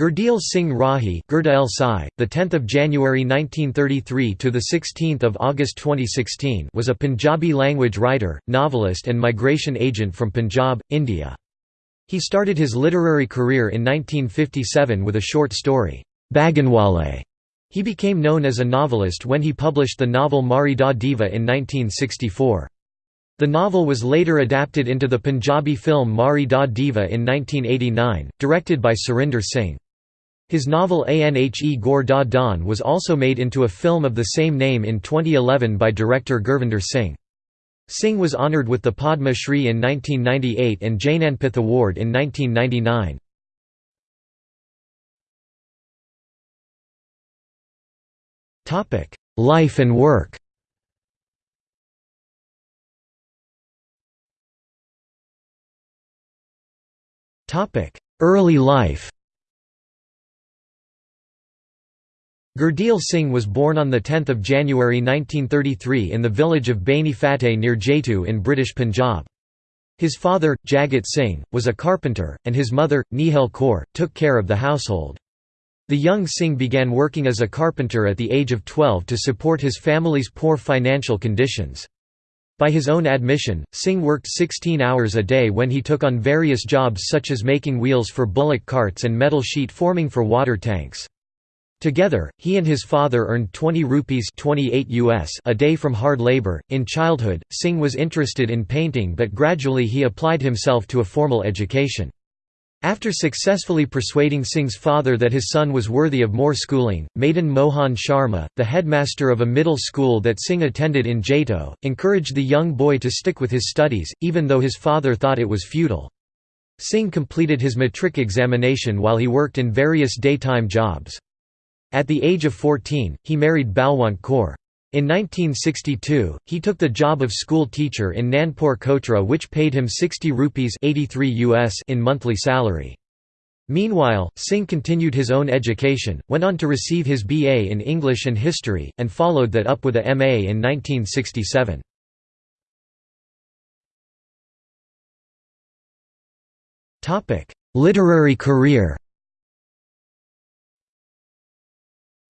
Gurdial Singh Rahi, Gurdael Sai, the 10th of January 1933 to the 16th of August 2016, was a Punjabi language writer, novelist and migration agent from Punjab, India. He started his literary career in 1957 with a short story, Baganwale. He became known as a novelist when he published the novel Marhi Da Deeva in 1964. The novel was later adapted into the Punjabi film Marhi Da Deeva in 1989, directed by Surinder Singh. His novel Anhe Gaur Da Dawn was also made into a film of the same name in 2011 by director Gurvinder Singh. Singh was honoured with the Padma Shri in 1998 and Jnanpith Award in 1999. Life and work Early life Gurdial Singh was born on 10 January 1933 in the village of Baini Fateh near Jaitu in British Punjab. His father, Jagat Singh, was a carpenter, and his mother, Nihal Kaur, took care of the household. The young Singh began working as a carpenter at the age of 12 to support his family's poor financial conditions. By his own admission, Singh worked 16 hours a day when he took on various jobs such as making wheels for bullock carts and metal sheet forming for water tanks. Together, he and his father earned 20 rupees 28 US a day from hard labor. In childhood, Singh was interested in painting but gradually he applied himself to a formal education. After successfully persuading Singh's father that his son was worthy of more schooling, Madan Mohan Sharma, the headmaster of a middle school that Singh attended in Jaitu, encouraged the young boy to stick with his studies, even though his father thought it was futile. Singh completed his matric examination while he worked in various daytime jobs. At the age of 14, he married Balwant Kaur. In 1962, he took the job of school teacher in Nandpur Kotra which paid him 60 rupees 83 US in monthly salary. Meanwhile, Singh continued his own education, went on to receive his BA in English and History, and followed that up with a MA in 1967. Literary career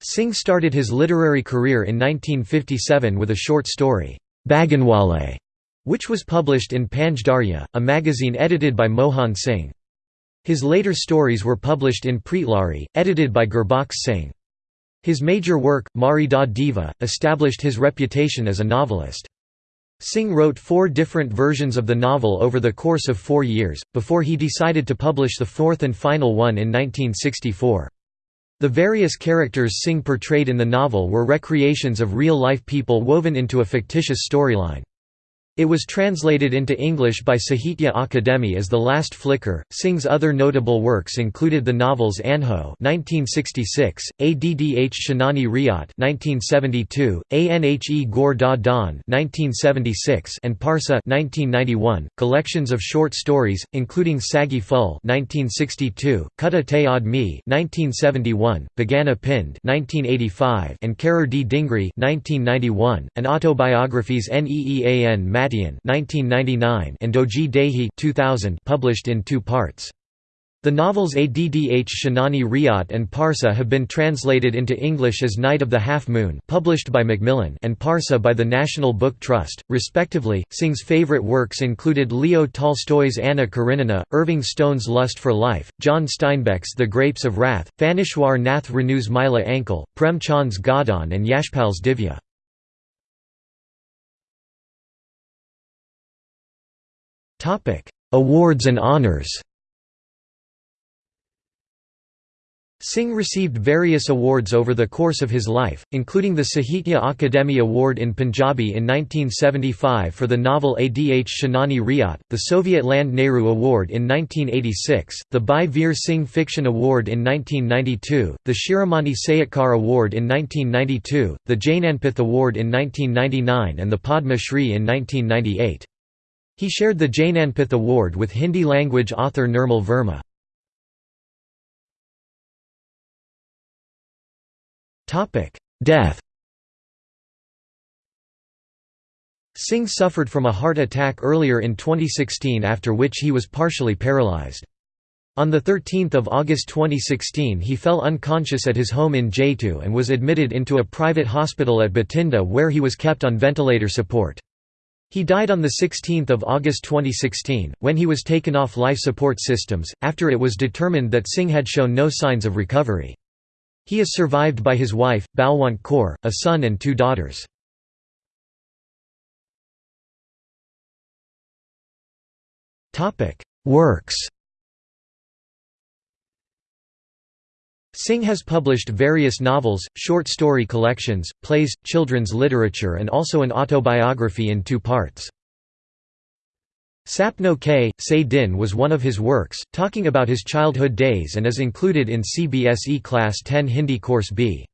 Singh started his literary career in 1957 with a short story, Baganwale, which was published in Panj Darya, a magazine edited by Mohan Singh. His later stories were published in Preetlari, edited by Gurbakhsh Singh. His major work, Marhi Da Deeva, established his reputation as a novelist. Singh wrote four different versions of the novel over the course of four years, before he decided to publish the fourth and final one in 1964. The various characters Singh portrayed in the novel were recreations of real-life people woven into a fictitious storyline. It was translated into English by Sahitya Akademi as The Last Flicker. Singh's other notable works included the novels Anho (1966), Addh Shanani Riyat (1972), Anhe Gaur Da Dawn (1976), and Parsa (1991). Collections of short stories, including Sagi Phul (1962), Kutta Te Admi (1971), Bagana Pind (1985), and Karar Di Dingri (1991), and autobiographies Neean Mat 1999 and Doji Dehi 2000 published in two parts. The novels Addh Shanani Riyat and Parsa have been translated into English as Night of the Half Moon published by Macmillan and Parsa by the National Book Trust, respectively. Singh's favorite works included Leo Tolstoy's Anna Karenina, Irving Stone's Lust for Life, John Steinbeck's The Grapes of Wrath, Phanishwar Nath Renu's Maila Anchal, Prem Chand's Godaan and Yashpal's Divya. Awards and honors Singh received various awards over the course of his life, including the Sahitya Akademi Award in Punjabi in 1975 for the novel Adh Shanani Riyat, the Soviet Land Nehru Award in 1986, the Bhai Veer Singh Fiction Award in 1992, the Shiromani Sahityakar Award in 1992, the Jnanpith Award in 1999 and the Padma Shri in 1998. He shared the Jnanpith Award with Hindi-language author Nirmal Verma. Death Singh suffered from a heart attack earlier in 2016 after which he was partially paralyzed. On 13 August 2016 he fell unconscious at his home in Jaitu and was admitted into a private hospital at Bathinda where he was kept on ventilator support. He died on 16 August 2016, when he was taken off life support systems, after it was determined that Singh had shown no signs of recovery. He is survived by his wife, Balwant Kaur, a son and two daughters. Works Singh has published various novels, short story collections, plays, children's literature and also an autobiography in two parts. Sapno K. Say Din was one of his works, talking about his childhood days and is included in CBSE Class 10 Hindi Course B.